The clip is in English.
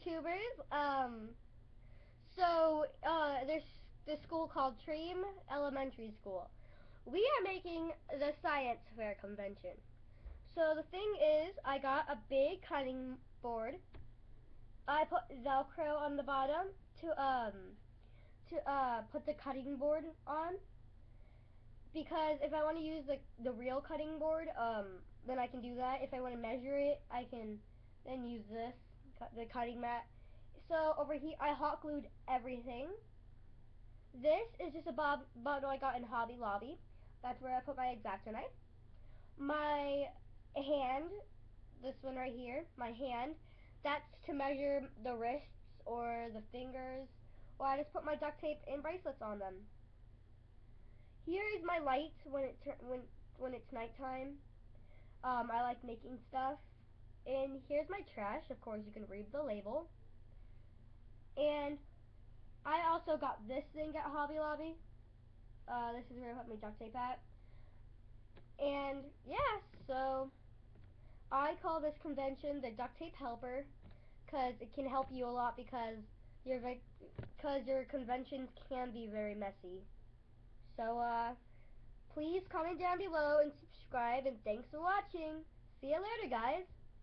YouTubers. Um, so uh, there's this school called Treem Elementary School. We are making the science fair convention. So the thing is, I got a big cutting board. I put Velcro on the bottom to um to uh put the cutting board on because if I want to use the the real cutting board, um, then I can do that. If I want to measure it, I can then use this the cutting mat. So over here, I hot glued everything. This is just a bob bottle I got in Hobby Lobby. That's where I put my X-Acto knife. My hand, this one right here, my hand, that's to measure the wrists or the fingers. Or I just put my duct tape and bracelets on them. Here is my light when it when when it's nighttime. Um, I like making stuff. And here's my trash. Of course, you can read the label. And I also got this thing at Hobby Lobby. Uh, this is where I put my duct tape at. And yeah, so I call this convention the duct tape helper because it can help you a lot because your because your conventions can be very messy. So uh, please comment down below and subscribe and thanks for watching. See you later guys.